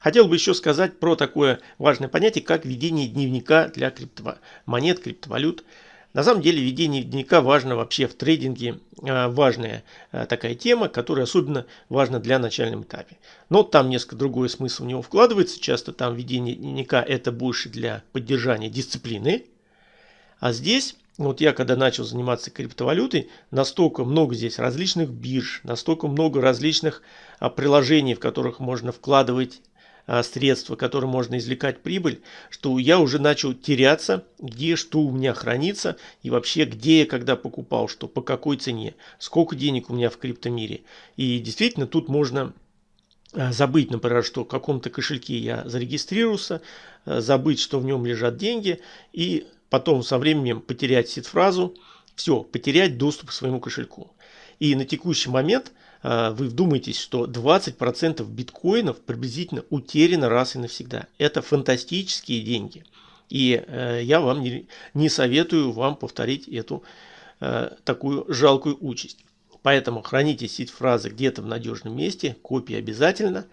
Хотел бы еще сказать про такое важное понятие, как ведение дневника для криптомонет, криптовалют. На самом деле ведение дневника важно вообще в трейдинге, э, важная э, такая тема, которая особенно важна для начальном этапе. Но там несколько другой смысл в него вкладывается, часто там ведение дневника это больше для поддержания дисциплины. А здесь вот я когда начал заниматься криптовалютой, настолько много здесь различных бирж, настолько много различных а, приложений, в которых можно вкладывать а, средства, которые можно извлекать прибыль, что я уже начал теряться, где что у меня хранится и вообще где я когда покупал что, по какой цене, сколько денег у меня в криптомире. И действительно тут можно а, забыть, например, что в каком-то кошельке я зарегистрировался, забыть, что в нем лежат деньги и потом со временем потерять сид-фразу, все, потерять доступ к своему кошельку. И на текущий момент э, вы вдумаетесь, что 20% биткоинов приблизительно утеряно раз и навсегда. Это фантастические деньги. И э, я вам не, не советую вам повторить эту э, такую жалкую участь. Поэтому храните сид-фразы где-то в надежном месте, копии обязательно.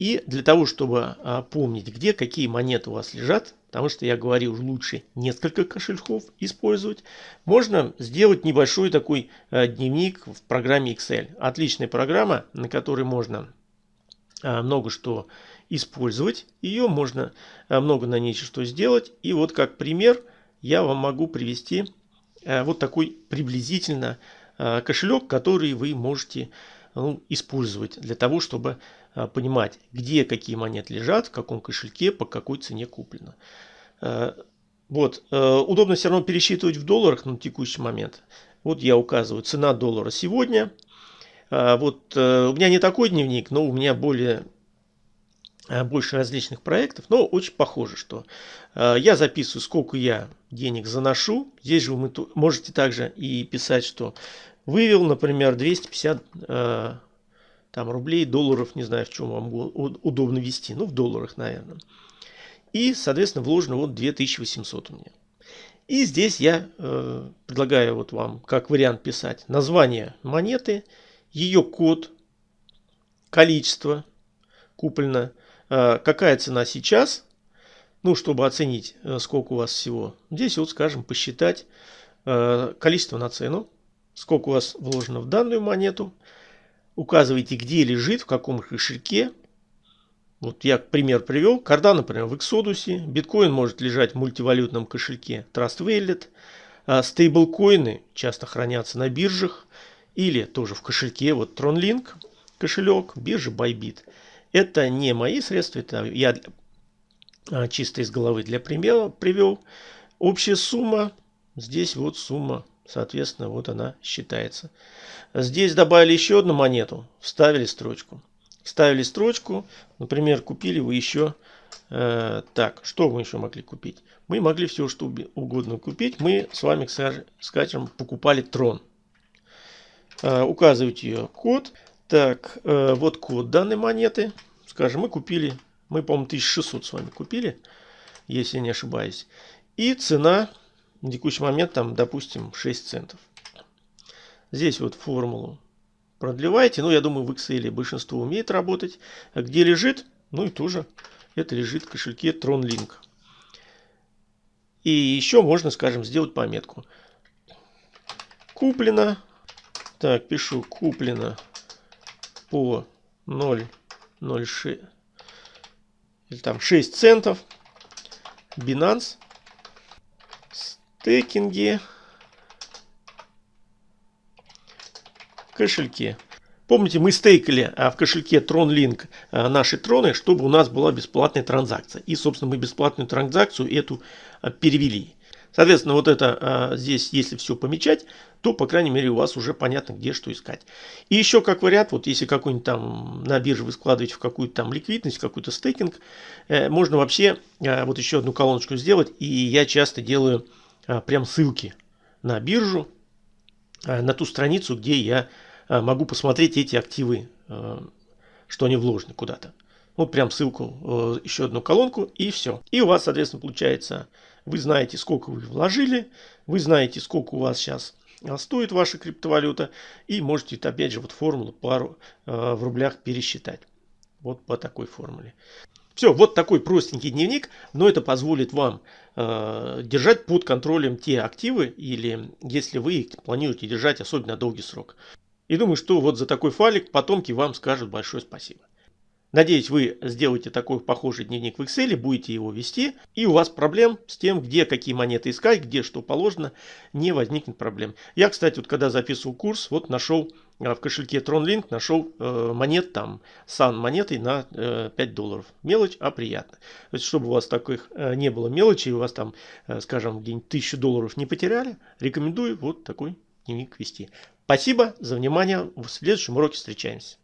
И для того, чтобы а, помнить, где какие монеты у вас лежат, потому что я говорил, лучше несколько кошельков использовать, можно сделать небольшой такой а, дневник в программе Excel. Отличная программа, на которой можно а, много что использовать. Ее можно много на ней что сделать. И вот как пример я вам могу привести вот такой приблизительно кошелек, который вы можете ну, использовать для того, чтобы а, понимать, где какие монеты лежат, в каком кошельке, по какой цене куплено. А, вот. А, удобно все равно пересчитывать в долларах на текущий момент. Вот я указываю цена доллара сегодня. Вот у меня не такой дневник, но у меня более больше различных проектов, но очень похоже, что я записываю, сколько я денег заношу. Здесь же вы можете также и писать, что вывел, например, 250 там рублей, долларов, не знаю, в чем вам удобно вести, ну в долларах, наверное. И, соответственно, вложено вот 2800 у меня. И здесь я э, предлагаю вот вам как вариант писать название монеты, ее код, количество куплено, э, какая цена сейчас, ну, чтобы оценить, э, сколько у вас всего. Здесь вот, скажем, посчитать э, количество на цену, сколько у вас вложено в данную монету, указываете, где лежит, в каком кошельке. Вот я пример привел. Карда, например, в Exodus. Биткоин может лежать в мультивалютном кошельке Trust Wallet. А стейблкоины часто хранятся на биржах или тоже в кошельке. Вот TronLink кошелек, биржа Bybit. Это не мои средства, это я а, чисто из головы для примера привел. Общая сумма, здесь вот сумма Соответственно, вот она считается. Здесь добавили еще одну монету, вставили строчку. Вставили строчку, например, купили вы еще... Э, так, что мы еще могли купить? Мы могли все, что угодно купить. Мы с вами, скажем, покупали трон. Э, указываайте ее код. Так, э, вот код данной монеты. Скажем, мы купили, мы, по-моему, 1600 с вами купили, если не ошибаюсь. И цена на текущий момент там, допустим, 6 центов. Здесь вот формулу продлеваете. Ну, я думаю, в Excel большинство умеет работать. А где лежит? Ну и тоже это лежит в кошельке TronLink. И еще можно, скажем, сделать пометку. Куплено. Так, пишу куплено по 0,06 или там 6 центов. Binance стейкинге, кошельке. Помните, мы стейкали а в кошельке TronLink а, наши троны, чтобы у нас была бесплатная транзакция. И, собственно, мы бесплатную транзакцию эту а, перевели. Соответственно, вот это здесь, если все помечать, то, по крайней мере, у вас уже понятно, где что искать. И еще как вариант, вот если какой-нибудь там на бирже вы складываете в какую-то там ликвидность, какой-то стейкинг, э, можно вообще вот еще одну колоночку сделать. И я часто делаю прям ссылки на биржу, а, на ту страницу, где я а, могу посмотреть эти активы, что они вложены куда-то. Вот прям ссылку, еще одну колонку и все. И у вас, соответственно, получается, вы знаете, сколько вы вложили, вы знаете, сколько у вас сейчас стоит ваша криптовалюта и можете, опять же, вот формулу пару в рублях пересчитать. вот по такой формуле. Все, вот такой простенький дневник, но это позволит вам э, держать под контролем те активы, или если вы их планируете держать особенно долгий срок. И думаю, что вот за такой файлик потомки вам скажут большое спасибо. Надеюсь, вы сделаете такой похожий дневник в Excel, будете его вести, и у вас проблем с тем, где какие монеты искать, где что положено, не возникнет проблем. Я, кстати, вот когда записывал курс, вот нашел в кошельке TronLink, нашел э, монет там, сан монетой на э, 5 долларов. Мелочь, а приятно. То есть, чтобы у вас таких э, не было мелочи, у вас там, э, скажем, где-нибудь 1000 долларов не потеряли, рекомендую вот такой дневник вести. Спасибо за внимание. В следующем уроке встречаемся.